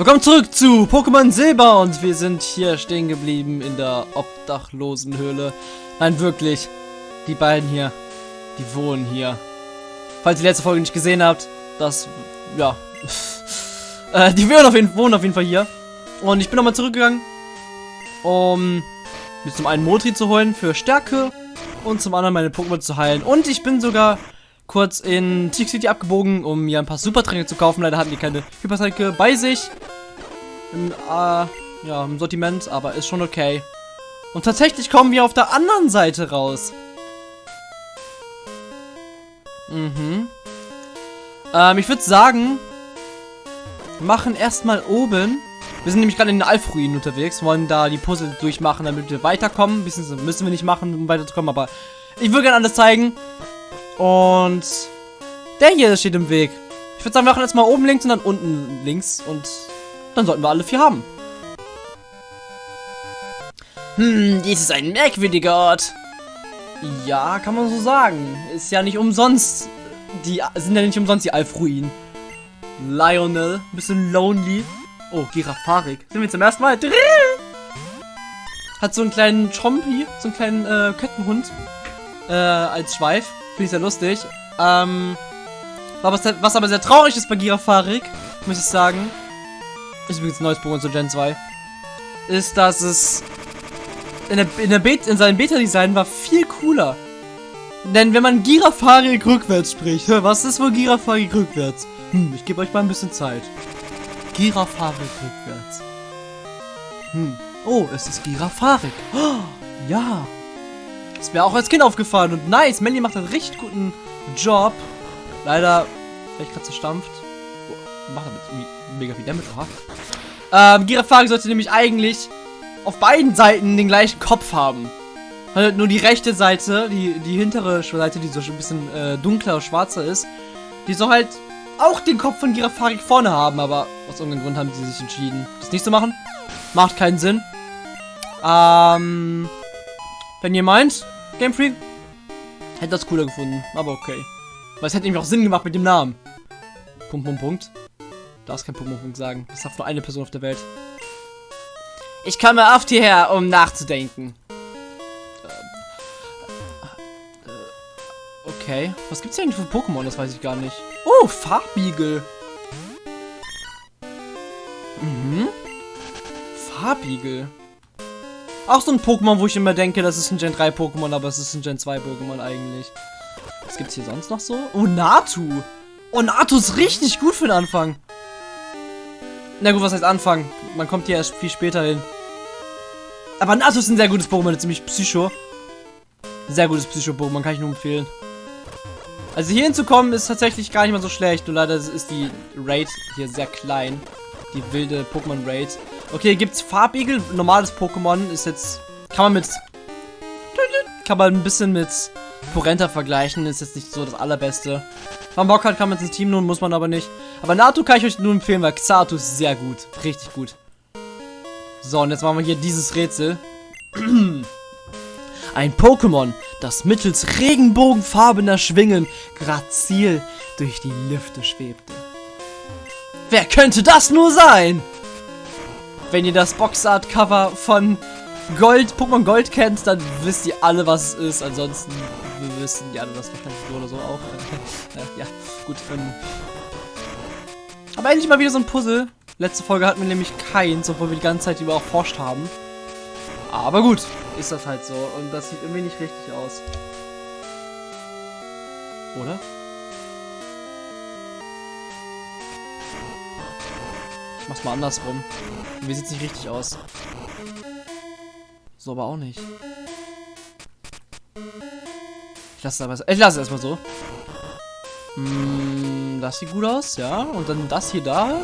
Willkommen zurück zu Pokémon Silber und wir sind hier stehen geblieben in der Obdachlosenhöhle. Nein, wirklich. Die beiden hier, die wohnen hier. Falls ihr die letzte Folge nicht gesehen habt, das, ja, äh, die wohnen auf, jeden, wohnen auf jeden Fall hier. Und ich bin nochmal zurückgegangen, um mir zum einen Motri zu holen für Stärke und zum anderen meine Pokémon zu heilen. Und ich bin sogar kurz in Tick City abgebogen, um mir ein paar Supertränke zu kaufen. Leider hatten die keine Hypertränke bei sich. Im, äh, ja, im Sortiment, aber ist schon okay. Und tatsächlich kommen wir auf der anderen Seite raus. Mhm. Ähm, ich würde sagen, machen erstmal oben. Wir sind nämlich gerade in den Alfruinen unterwegs, wollen da die Puzzle durchmachen, damit wir weiterkommen. Bisschen müssen wir nicht machen, um weiterzukommen, aber ich will gerne alles zeigen. Und der hier steht im Weg. Ich würde sagen, wir machen jetzt mal oben links und dann unten links. Und dann sollten wir alle vier haben. Hm, dies ist ein merkwürdiger Ort. Ja, kann man so sagen. Ist ja nicht umsonst. Die sind ja nicht umsonst die Alfruinen. Lionel, bisschen lonely. Oh, Girafarik. Sind wir zum ersten Mal? Drill! Hat so einen kleinen Chompi, so einen kleinen äh, Kettenhund äh, als Schweif. Finde ich sehr lustig. Ähm, was aber sehr traurig ist bei Girafarik, muss ich sagen, ist übrigens ein neues Pokémon zu Gen 2, ist, dass es in, der, in, der Beta, in seinem Beta-Design war viel cooler. Denn wenn man Girafarik rückwärts spricht, was ist wohl Girafarik rückwärts? Hm, ich gebe euch mal ein bisschen Zeit. Girafarik rückwärts. Hm. Oh, es ist Girafarik. Oh, ja. Ist mir auch als Kind aufgefallen. Und nice, Melly macht einen richtig guten Job. Leider vielleicht gerade zerstampft. Oh, macht damit mega viel Damage. Aha. Ähm, Girafari sollte nämlich eigentlich auf beiden Seiten den gleichen Kopf haben. Halt nur die rechte Seite, die, die hintere Seite, die so ein bisschen äh, dunkler, schwarzer ist, die soll halt auch den Kopf von Girafari vorne haben, aber aus irgendeinem Grund haben sie sich entschieden, das nicht zu machen. Macht keinen Sinn. Ähm, wenn ihr meint, Game Freak, hätte das cooler gefunden, aber okay. Weil es hätte nämlich auch Sinn gemacht mit dem Namen. Punkt, Punkt, Punkt. Darfst kein Punkt, Punkt sagen. Das sagt nur eine Person auf der Welt. Ich komme oft hierher, um nachzudenken. Äh, okay. Was gibt's hier eigentlich für Pokémon? Das weiß ich gar nicht. Oh, Farbiegel. Mhm. Farbiegel. Auch so ein Pokémon, wo ich immer denke, das ist ein Gen 3 Pokémon, aber es ist ein Gen 2 Pokémon eigentlich. Was gibt's hier sonst noch so? Oh, Natu. Oh, Natu ist richtig gut für den Anfang. Na gut, was heißt Anfang? Man kommt hier erst viel später hin. Aber Natu ist ein sehr gutes Pokémon, ziemlich Psycho. Sehr gutes Psycho-Pokémon, kann ich nur empfehlen. Also hier hinzukommen ist tatsächlich gar nicht mal so schlecht. Nur leider ist die Raid hier sehr klein. Die wilde Pokémon-Raid. Okay, gibt's Farbigel. Normales Pokémon ist jetzt... Kann man mit... Kann man ein bisschen mit Porenta vergleichen. Ist jetzt nicht so das allerbeste. Wenn man Bock hat, kann man ins Team nun, muss man aber nicht. Aber Nato kann ich euch nur empfehlen, weil Xatu ist sehr gut. Richtig gut. So, und jetzt machen wir hier dieses Rätsel. Ein Pokémon, das mittels regenbogenfarbener Schwingen grazil durch die Lüfte schwebte. Wer könnte das nur sein? Wenn ihr das Boxart-Cover von Gold, Pokémon Gold kennt, dann wisst ihr alle, was es ist. Ansonsten wissen die alle das wahrscheinlich so oder so auch. ja, gut. Ähm. Aber endlich mal wieder so ein Puzzle. Letzte Folge hatten wir nämlich keins, obwohl wir die ganze Zeit über auch forscht haben. Aber gut, ist das halt so. Und das sieht irgendwie nicht richtig aus. Oder? Ich mach's mal andersrum. Mir sieht's nicht richtig aus. So aber auch nicht. Ich lasse es. Ich lasse es erstmal so. Mm, das sieht gut aus, ja. Und dann das hier da.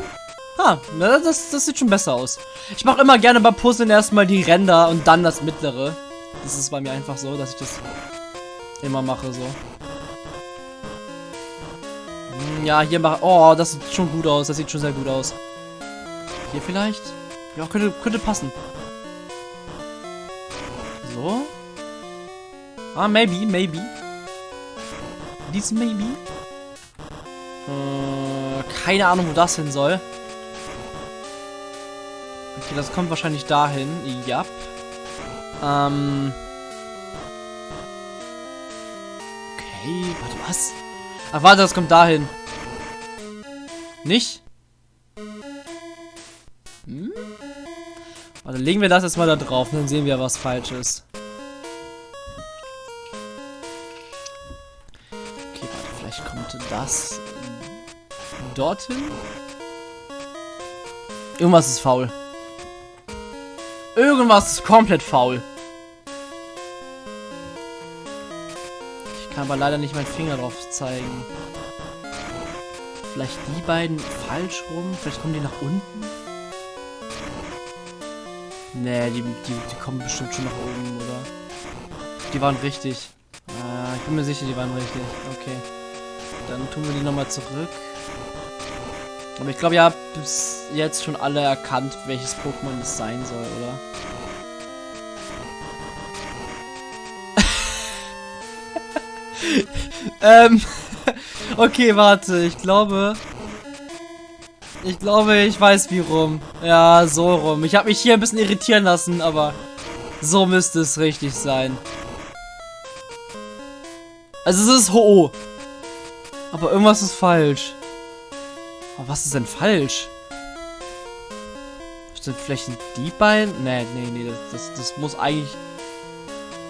Ah, das, das sieht schon besser aus. Ich mache immer gerne bei Puzzeln erstmal die Ränder und dann das mittlere. Das ist bei mir einfach so, dass ich das immer mache so. Mm, ja, hier mache... Oh, das sieht schon gut aus. Das sieht schon sehr gut aus. Hier vielleicht? Ja, könnte, könnte passen. So. Ah, maybe, maybe. Dies maybe. Äh, keine Ahnung, wo das hin soll. Okay, das kommt wahrscheinlich dahin. Ja. Ähm. Okay, warte, was? Ach, warte, das kommt dahin. Nicht? Hm? Warte, legen wir das jetzt mal da drauf, dann sehen wir, was falsch ist. Das dorthin? Irgendwas ist faul. Irgendwas ist komplett faul. Ich kann aber leider nicht meinen Finger drauf zeigen. Vielleicht die beiden falsch rum? Vielleicht kommen die nach unten? Nee, die, die, die kommen bestimmt schon nach oben, oder? Die waren richtig. Äh, ich bin mir sicher, die waren richtig. Okay. Dann tun wir die nochmal zurück. Aber ich glaube, ihr habt bis jetzt schon alle erkannt, welches Pokémon es sein soll, oder? ähm, okay, warte, ich glaube... Ich glaube, ich weiß wie rum. Ja, so rum. Ich habe mich hier ein bisschen irritieren lassen, aber so müsste es richtig sein. Also es ist Ho-Oh. Aber irgendwas ist falsch. Aber was ist denn falsch? Sind vielleicht die beiden? Nee, nee, nee, das, das, das muss eigentlich...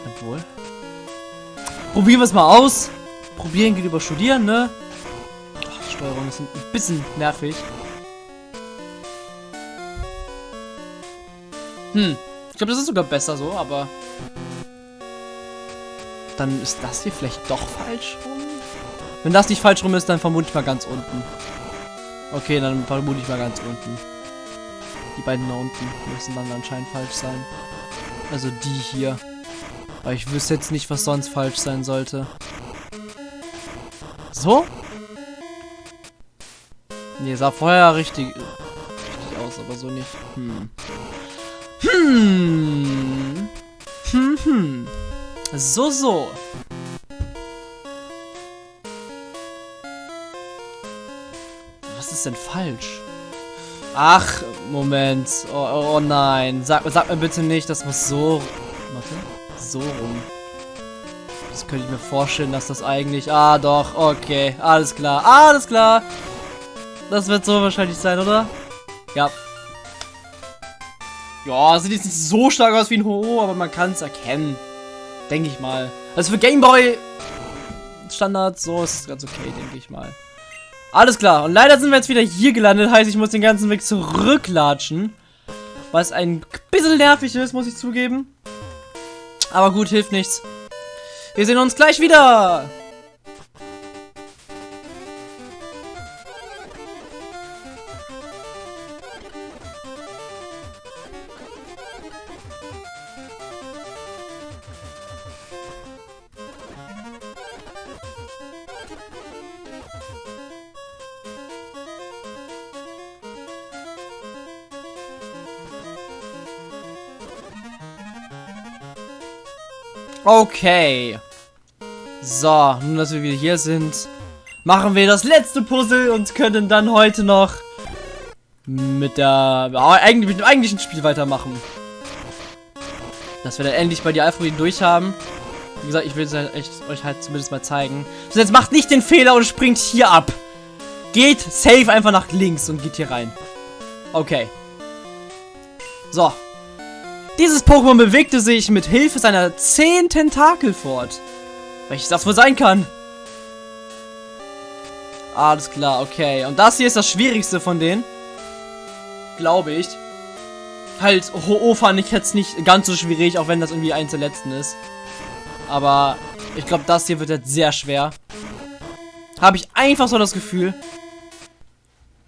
Obwohl... Probieren wir es mal aus. Probieren geht über Studieren, ne? Ach, Steuerung ist ein bisschen nervig. Hm. Ich glaube, das ist sogar besser so, aber... Dann ist das hier vielleicht doch falsch rum? Wenn das nicht falsch rum ist, dann vermute ich mal ganz unten. Okay, dann vermute ich mal ganz unten. Die beiden da unten müssen dann anscheinend falsch sein. Also die hier. Aber ich wüsste jetzt nicht, was sonst falsch sein sollte. So? Nee, sah vorher richtig, richtig aus, aber so nicht. Hm. Hm. Hm, hm. So, so. Denn falsch? Ach, Moment. Oh, oh, oh nein. Sag, sag mir bitte nicht, das muss so... Warte. So rum. Das könnte ich mir vorstellen, dass das eigentlich... Ah, doch. Okay. Alles klar. Alles klar. Das wird so wahrscheinlich sein, oder? Ja. Ja, sieht jetzt nicht so stark aus wie ein Ho, aber man kann es erkennen. Denke ich mal. Also für Gameboy Standard, so ist es ganz okay, denke ich mal. Alles klar. Und leider sind wir jetzt wieder hier gelandet. Heißt, ich muss den ganzen Weg zurücklatschen. Was ein bisschen nervig ist, muss ich zugeben. Aber gut, hilft nichts. Wir sehen uns gleich wieder. Okay. So, nun dass wir wieder hier sind, machen wir das letzte Puzzle und können dann heute noch mit der eigentlich mit dem eigentlichen Spiel weitermachen. Dass wir dann endlich bei die Alphabeten durch haben. Wie gesagt, ich will es euch halt zumindest mal zeigen. So, jetzt macht nicht den Fehler und springt hier ab. Geht safe einfach nach links und geht hier rein. Okay. So, dieses Pokémon bewegte sich mit Hilfe seiner 10 Tentakel fort. Welches das wohl sein kann? Alles klar, okay. Und das hier ist das schwierigste von denen. Glaube ich. Halt, Ho-Oh fand ich jetzt nicht ganz so schwierig, auch wenn das irgendwie eins der letzten ist. Aber ich glaube, das hier wird jetzt sehr schwer. Habe ich einfach so das Gefühl.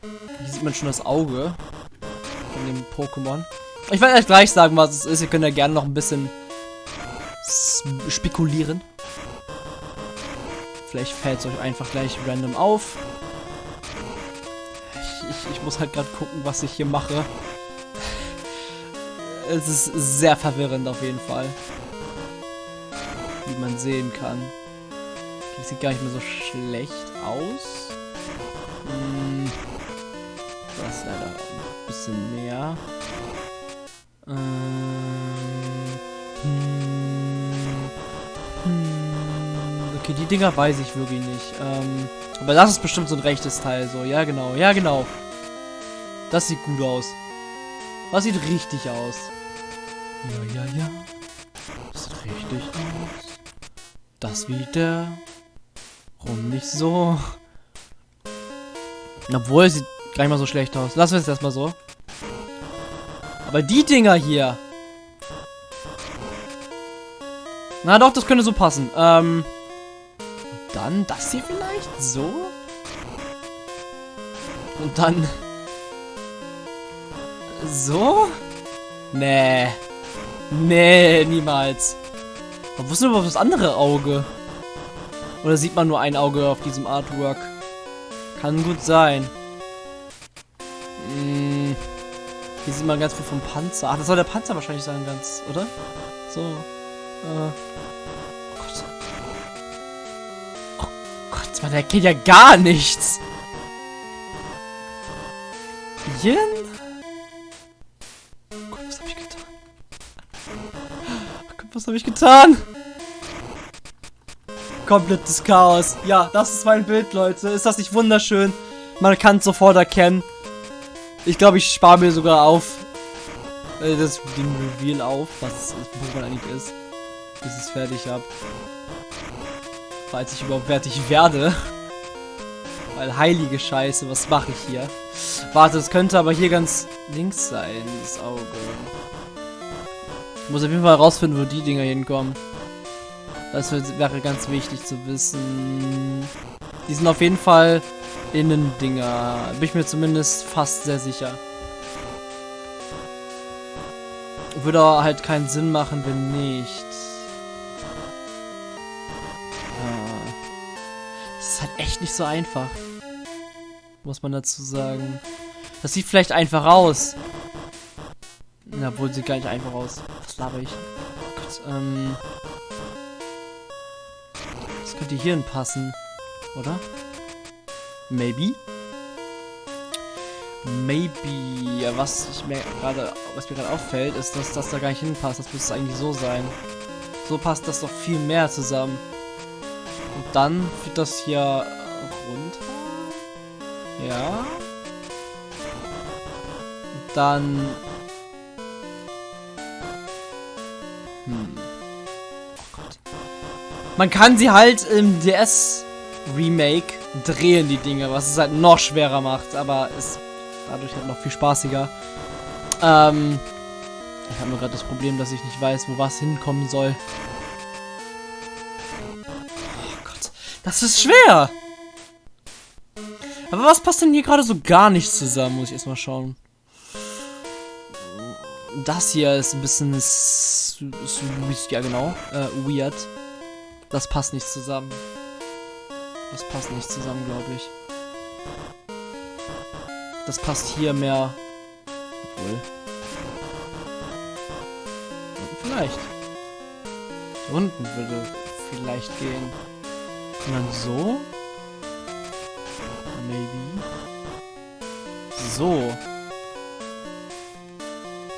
Hier sieht man schon das Auge von dem Pokémon. Ich werde euch gleich sagen, was es ist. Ihr könnt ja gerne noch ein bisschen spekulieren. Vielleicht fällt es euch einfach gleich random auf. Ich, ich, ich muss halt gerade gucken, was ich hier mache. Es ist sehr verwirrend auf jeden Fall. Wie man sehen kann. Das sieht gar nicht mehr so schlecht aus. Hm. Das ist leider ein bisschen mehr. Ähm, hm, hm, okay, die Dinger weiß ich wirklich nicht. Ähm, aber das ist bestimmt so ein rechtes Teil. So, ja genau, ja genau. Das sieht gut aus. Das sieht richtig aus. Ja, ja, ja. Das sieht richtig aus. Das wieder. Warum nicht so? Obwohl, es sieht gar nicht mal so schlecht aus. Lassen wir es erstmal so. Aber die Dinger hier. Na doch, das könnte so passen. Ähm. Dann das hier vielleicht? So? Und dann... So? Nee. Nee, niemals. Aber wo ist denn überhaupt das andere Auge? Oder sieht man nur ein Auge auf diesem Artwork? Kann gut sein. Sieht man ganz viel vom Panzer. Ach, das soll der Panzer wahrscheinlich sein, ganz, oder? So. Äh. Oh Gott. Oh Gott, man erkennt ja gar nichts. Yen? Oh Gott, was habe ich getan? Oh Gott, was habe ich getan? Komplettes Chaos. Ja, das ist mein Bild, Leute. Ist das nicht wunderschön? Man kann es sofort erkennen. Ich glaube, ich spare mir sogar auf. Äh, das, den Reveal auf, was Pokémon eigentlich ist. Bis ich es fertig habe. Falls ich überhaupt fertig werde. Weil heilige Scheiße, was mache ich hier? Warte, es könnte aber hier ganz links sein, das Auge. Ich muss auf jeden Fall herausfinden, wo die Dinger hinkommen. Das wäre ganz wichtig zu wissen. Die sind auf jeden Fall Innendinger. Bin ich mir zumindest fast sehr sicher. Würde halt keinen Sinn machen, wenn nicht. Ah. Das ist halt echt nicht so einfach. Muss man dazu sagen. Das sieht vielleicht einfach aus. Na, obwohl sieht gar nicht einfach aus. Was laber ich? Oh Gott, ähm. Das könnte hierhin passen. Oder? Maybe? Maybe. Ja, was ich mir gerade, was mir gerade auffällt, ist, dass das da gar nicht hinpasst. Das müsste eigentlich so sein. So passt das doch viel mehr zusammen. Und dann führt das hier runter. Ja. Und dann. Hm. Oh Gott. Man kann sie halt im DS Remake drehen, die Dinge, was es halt noch schwerer macht, aber ist dadurch halt noch viel spaßiger. Ähm, ich habe nur gerade das Problem, dass ich nicht weiß, wo was hinkommen soll. Oh Gott, das ist schwer! Aber was passt denn hier gerade so gar nicht zusammen, muss ich erstmal schauen. Das hier ist ein bisschen... Ja genau, äh, weird. Das passt nicht zusammen. Das passt nicht zusammen, glaube ich. Das passt hier mehr. Obwohl. Vielleicht. Unten würde vielleicht gehen. Und dann so. Maybe. So.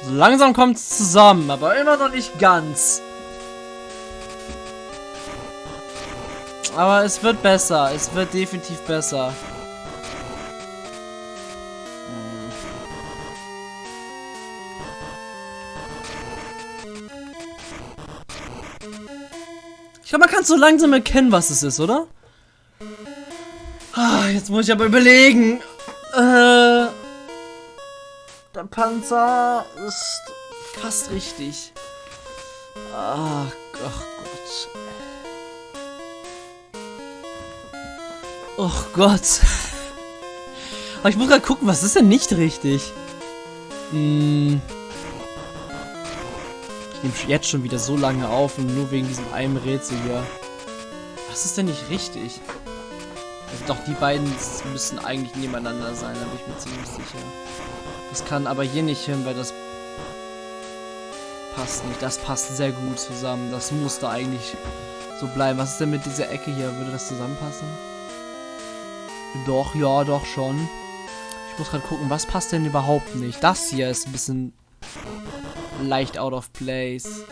So langsam kommt es zusammen, aber immer noch nicht ganz. Aber es wird besser. Es wird definitiv besser. Ich glaube, man kann so langsam erkennen, was es ist, oder? Ah, jetzt muss ich aber überlegen. Äh, der Panzer ist fast richtig. Ach, ach Gott. Oh Gott. Aber ich muss gerade gucken, was ist denn nicht richtig? Hm. Ich nehme jetzt schon wieder so lange auf und nur wegen diesem einen Rätsel hier. Was ist denn nicht richtig? Also doch, die beiden müssen eigentlich nebeneinander sein, da bin ich mir ziemlich sicher. Das kann aber hier nicht hin, weil das passt nicht. Das passt sehr gut zusammen. Das muss da eigentlich so bleiben. Was ist denn mit dieser Ecke hier? Würde das zusammenpassen? Doch, ja, doch schon. Ich muss gerade gucken, was passt denn überhaupt nicht? Das hier ist ein bisschen leicht out of place.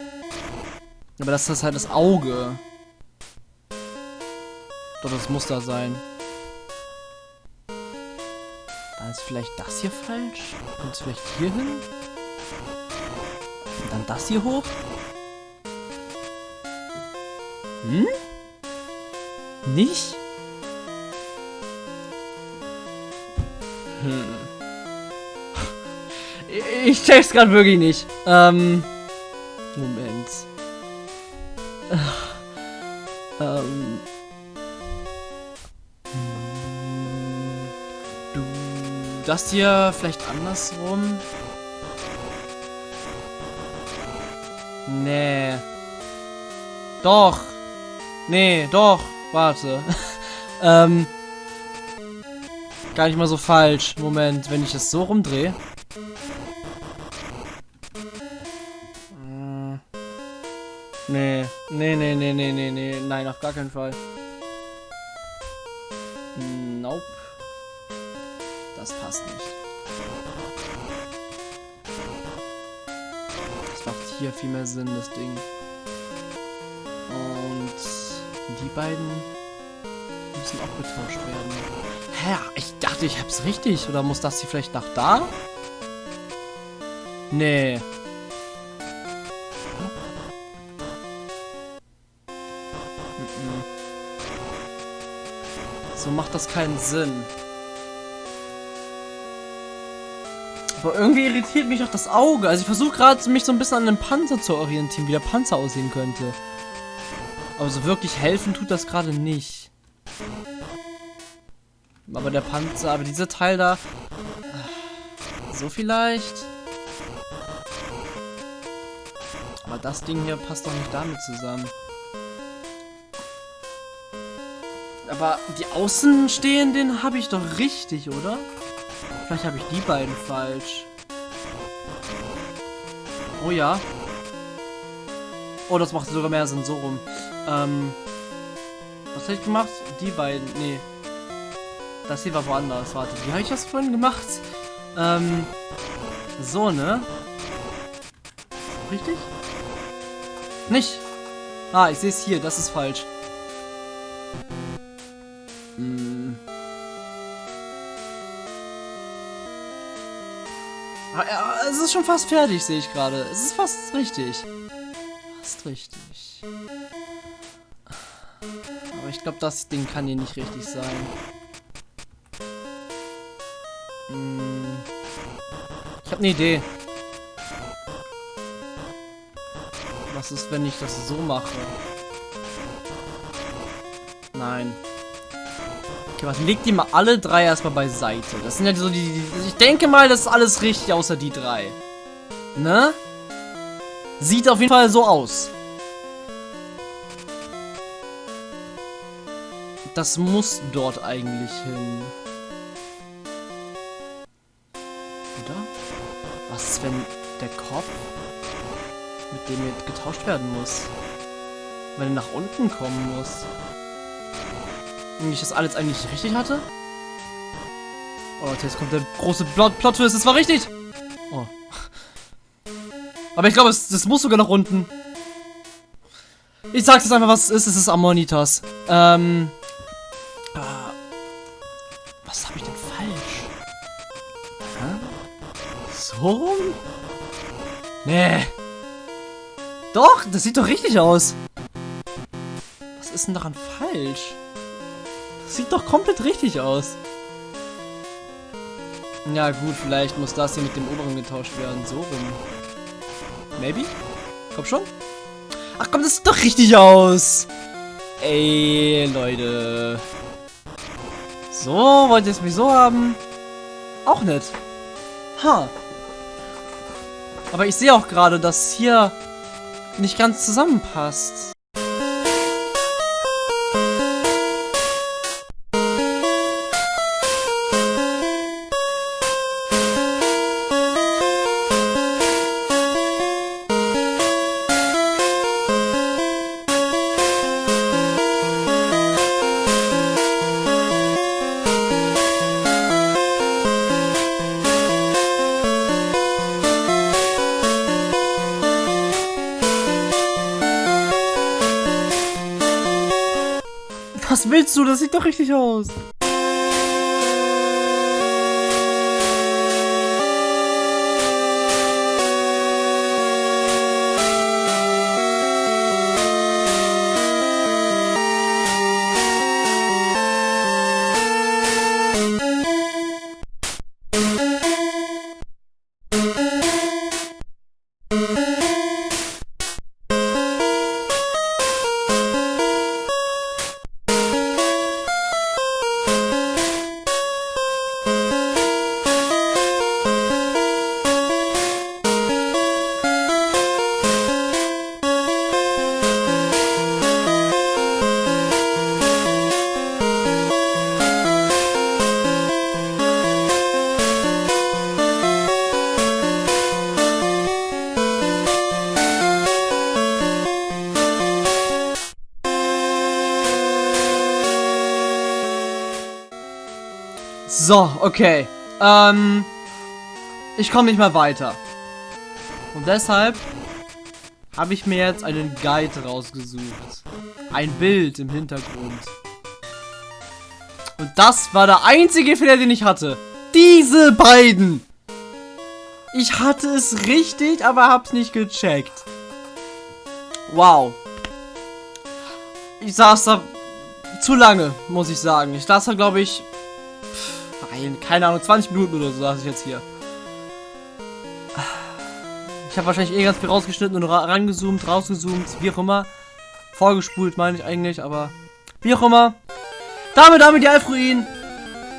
Aber das ist halt das Auge. Doch, das muss da sein. Dann ist vielleicht das hier falsch. Kommt es vielleicht hier hin? Und dann das hier hoch? Hm? Nicht? Hm. Ich check's gerade wirklich nicht. Ähm. Moment. Ähm. Du. Das hier vielleicht andersrum? Nee. Doch. Nee, doch. Warte. ähm. Gar nicht mal so falsch. Moment, wenn ich es so rumdrehe. Äh. Nee, nee, nee, nee, nee, nee, nee. Nein, auf gar keinen Fall. Nope. Das passt nicht. Das macht hier viel mehr Sinn, das Ding. Und die beiden müssen auch getauscht werden. Hä? Ich dachte, ich hab's richtig. Oder muss das hier vielleicht nach da? Nee. So macht das keinen Sinn. Aber irgendwie irritiert mich auch das Auge. Also ich versuche gerade mich so ein bisschen an den Panzer zu orientieren, wie der Panzer aussehen könnte. Aber so wirklich helfen tut das gerade nicht. Aber der Panzer, aber dieser Teil da... So vielleicht? Aber das Ding hier passt doch nicht damit zusammen. Aber die Außenstehenden habe ich doch richtig, oder? Vielleicht habe ich die beiden falsch. Oh ja. Oh, das macht sogar mehr Sinn, so rum. Ähm, was habe ich gemacht? Die beiden, nee. Das hier war woanders. Warte, wie habe ich das vorhin gemacht? Ähm, so, ne? Richtig? Nicht. Ah, ich sehe es hier. Das ist falsch. Hm. Ah, ja, es ist schon fast fertig, sehe ich gerade. Es ist fast richtig. Fast richtig. Aber ich glaube, das Ding kann hier nicht richtig sein. Ich habe eine Idee. Was ist, wenn ich das so mache? Nein. Okay, was legt die mal alle drei erstmal beiseite? Das sind ja so die, die, Ich denke mal, das ist alles richtig, außer die drei. Ne? Sieht auf jeden Fall so aus. Das muss dort eigentlich hin. Wenn der Kopf mit dem jetzt getauscht werden muss? Wenn er nach unten kommen muss? Und ich das alles eigentlich richtig hatte? Oh, jetzt kommt der große Plot-Twist. Das war richtig! Oh. Aber ich glaube, das muss sogar nach unten. Ich sag's jetzt einfach, was es ist. Es ist Ammonitas. Ähm. Rum? Nee. Doch, das sieht doch richtig aus. Was ist denn daran falsch? Das sieht doch komplett richtig aus. Ja gut, vielleicht muss das hier mit dem oberen getauscht werden. So rum. Maybe? Komm schon. Ach komm, das sieht doch richtig aus. Ey, Leute. So, wollt ihr es mich so haben? Auch nicht. Ha. Huh. Aber ich sehe auch gerade, dass hier nicht ganz zusammenpasst. Was willst du? Das sieht doch richtig aus. So, okay. Ähm, ich komme nicht mehr weiter. Und deshalb habe ich mir jetzt einen Guide rausgesucht. Ein Bild im Hintergrund. Und das war der einzige Fehler, den ich hatte. Diese beiden. Ich hatte es richtig, aber hab's nicht gecheckt. Wow. Ich saß da zu lange, muss ich sagen. Ich saß da, glaube ich, Nein, keine Ahnung, 20 Minuten oder so saß ich jetzt hier. Ich habe wahrscheinlich eh ganz viel rausgeschnitten und ra rangezoomt, rausgezoomt, wie auch immer. Vorgespult meine ich eigentlich, aber wie auch immer. Damit damit die Alfruin.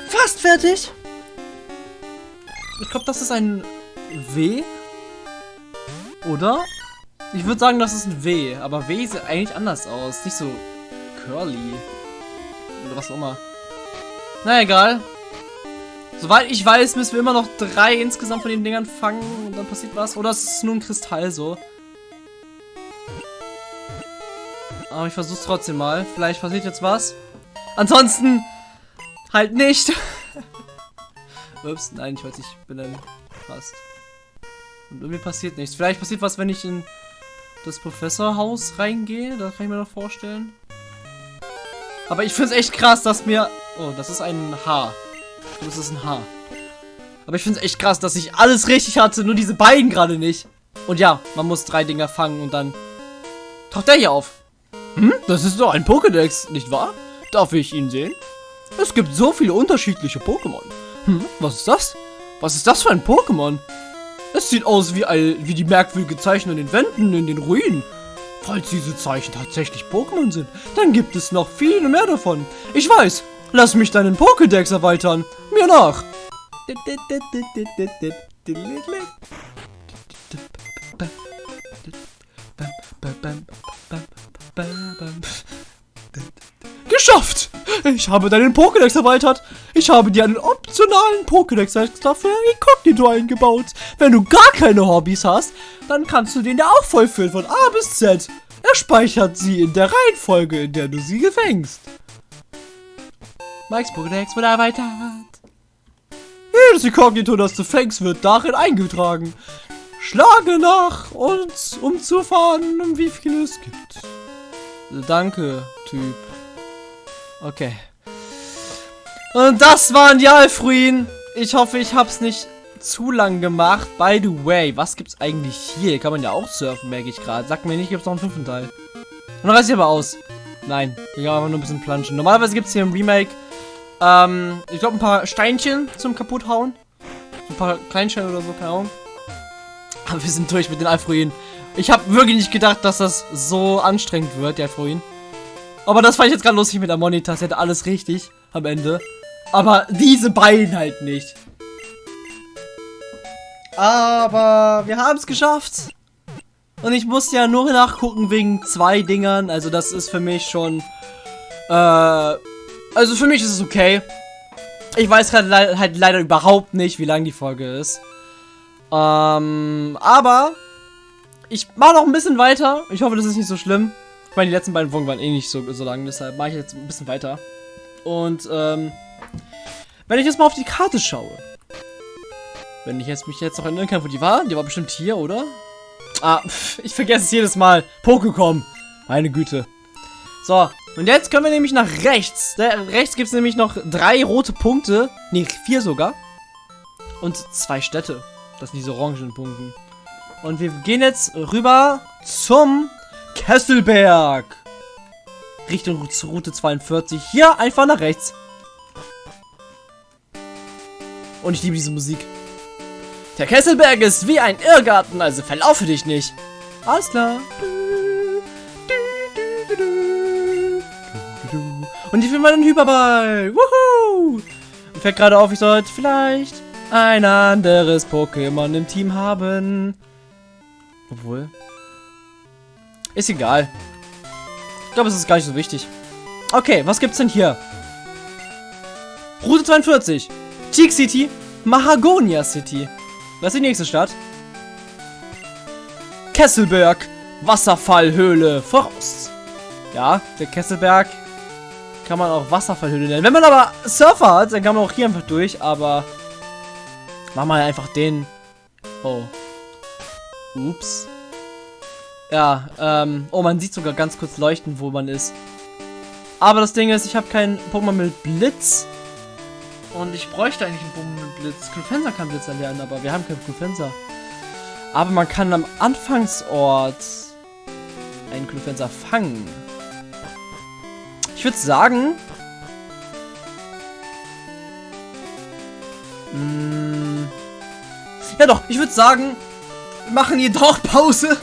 Fast fertig. Ich glaube, das ist ein W. Oder? Ich würde sagen, das ist ein W. Aber W sieht eigentlich anders aus. Nicht so curly. Oder was auch immer. Na egal. Soweit ich weiß, müssen wir immer noch drei insgesamt von den Dingern fangen und dann passiert was. Oder es ist nur ein Kristall so. Aber ich versuch's trotzdem mal. Vielleicht passiert jetzt was. Ansonsten halt nicht. Ups, nein, ich weiß, ich bin dann fast. Und irgendwie passiert nichts. Vielleicht passiert was, wenn ich in das Professorhaus reingehe. Das kann ich mir noch vorstellen. Aber ich finde es echt krass, dass mir... Oh, das ist ein Haar. Das ist ein Haar. Aber ich finde es echt krass, dass ich alles richtig hatte, nur diese beiden gerade nicht. Und ja, man muss drei Dinger fangen und dann taucht der hier auf. Hm? Das ist doch ein Pokédex, nicht wahr? Darf ich ihn sehen? Es gibt so viele unterschiedliche Pokémon. Hm, was ist das? Was ist das für ein Pokémon? Es sieht aus wie, ein, wie die merkwürdige Zeichen an den Wänden in den Ruinen. Falls diese Zeichen tatsächlich Pokémon sind, dann gibt es noch viele mehr davon. Ich weiß, Lass mich deinen Pokédex erweitern. Mir nach. Geschafft! Ich habe deinen Pokédex erweitert. Ich habe dir einen optionalen Pokédex-Extra für Inkognito eingebaut. Wenn du gar keine Hobbys hast, dann kannst du den ja auch vollfüllen von A bis Z. Er speichert sie in der Reihenfolge, in der du sie fängst. Mikes Pokédex wurde erweitert. Jedes Inkognito, das du fängst, wird darin eingetragen. Schlage nach uns, um zu erfahren, um wie viel es gibt. Danke, Typ. Okay. Und das waren die Alfruin. Ich hoffe, ich hab's nicht zu lang gemacht. By the way, was gibt's eigentlich hier? Kann man ja auch surfen, merke ich gerade. Sag mir nicht, gibt's noch einen fünften Teil. Und dann reiß ich aber aus. Nein, ich kann einfach nur ein bisschen planschen. Normalerweise gibt's hier im Remake ähm, ich glaube ein paar Steinchen zum kaputthauen. Ein paar Kleinsteine oder so, keine Ahnung. Aber wir sind durch mit den Alfruinen. Ich habe wirklich nicht gedacht, dass das so anstrengend wird, die Alfruinen. Aber das fand ich jetzt gerade lustig mit der Monitor. Sie hatte alles richtig am Ende. Aber diese beiden halt nicht. Aber wir haben es geschafft. Und ich musste ja nur nachgucken wegen zwei Dingern. Also das ist für mich schon äh, also für mich ist es okay. Ich weiß le halt leider überhaupt nicht, wie lang die Folge ist. Ähm, aber ich mache noch ein bisschen weiter. Ich hoffe, das ist nicht so schlimm. Ich meine, die letzten beiden Folgen waren eh nicht so, so lang, deshalb mache ich jetzt ein bisschen weiter. Und, ähm, wenn ich jetzt mal auf die Karte schaue. Wenn ich jetzt mich jetzt noch erinnern kann, wo die war. Die war bestimmt hier, oder? Ah, ich vergesse es jedes Mal. Pokécom. Meine Güte. So, Und jetzt können wir nämlich nach rechts. Da rechts gibt es nämlich noch drei rote Punkte. Ne, vier sogar. Und zwei Städte. Das sind diese orangen Punkte. Und wir gehen jetzt rüber zum Kesselberg. Richtung Route 42. Hier einfach nach rechts. Und ich liebe diese Musik. Der Kesselberg ist wie ein Irrgarten, also verlaufe dich nicht. Alles klar. Und ich will meinen Hyperball. Wuhu! Und fällt gerade auf, ich sollte vielleicht ein anderes Pokémon im Team haben. Obwohl. Ist egal. Ich glaube, es ist gar nicht so wichtig. Okay, was gibt's denn hier? Route 42. Teak City. Mahagonia City. Was ist die nächste Stadt? Kesselberg. Wasserfallhöhle. Voraus. Ja, der Kesselberg kann man auch Wasserfallhöhle nennen. Wenn man aber Surfer hat, dann kann man auch hier einfach durch, aber machen wir einfach den. Oh. Ups. Ja, ähm, oh, man sieht sogar ganz kurz leuchten, wo man ist. Aber das Ding ist, ich habe keinen Pokémon mit Blitz. Und ich bräuchte eigentlich einen Pokémon mit Blitz. Clufenser kann Blitz erlernen, aber wir haben keinen Clufenser. Aber man kann am Anfangsort einen Clufenser fangen. Ich würde sagen... Mh, hm, ja doch, ich würde sagen, machen hier doch Pause.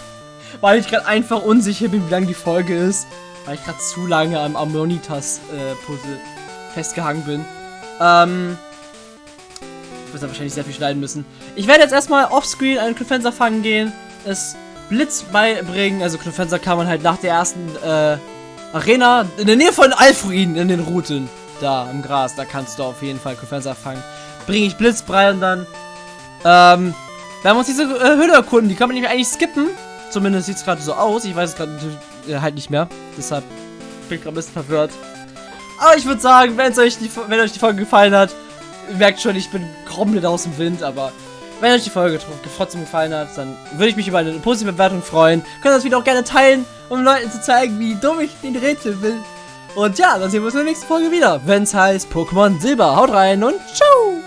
Weil ich gerade einfach unsicher bin, wie lang die Folge ist. Weil ich gerade zu lange am Ammonitas-Puzzle äh, festgehangen bin. Ähm... Ich würde wahrscheinlich sehr viel schneiden müssen. Ich werde jetzt erstmal offscreen einen Clufenser fangen gehen. Es Blitz beibringen. Also Clufenser kann man halt nach der ersten äh, Arena in der Nähe von Alfruin in den Routen. Da im Gras, da kannst du auf jeden Fall Clufenser fangen. Bringe ich Blitzbrei und dann ähm, werden wir uns diese äh, Höhle erkunden. Die kann man nämlich eigentlich skippen. Zumindest sieht es gerade so aus. Ich weiß es gerade äh, halt nicht mehr. Deshalb bin ich gerade ein bisschen verwirrt. Aber ich würde sagen, wenn euch, die, wenn euch die Folge gefallen hat, merkt schon, ich bin komplett aus dem Wind, aber wenn euch die Folge trotzdem gefallen hat, dann würde ich mich über eine positive Bewertung freuen. Könnt das Video auch gerne teilen, um Leuten zu zeigen, wie dumm ich den Rätsel will. Und ja, dann sehen wir uns in der nächsten Folge wieder, wenn es heißt Pokémon Silber. Haut rein und ciao!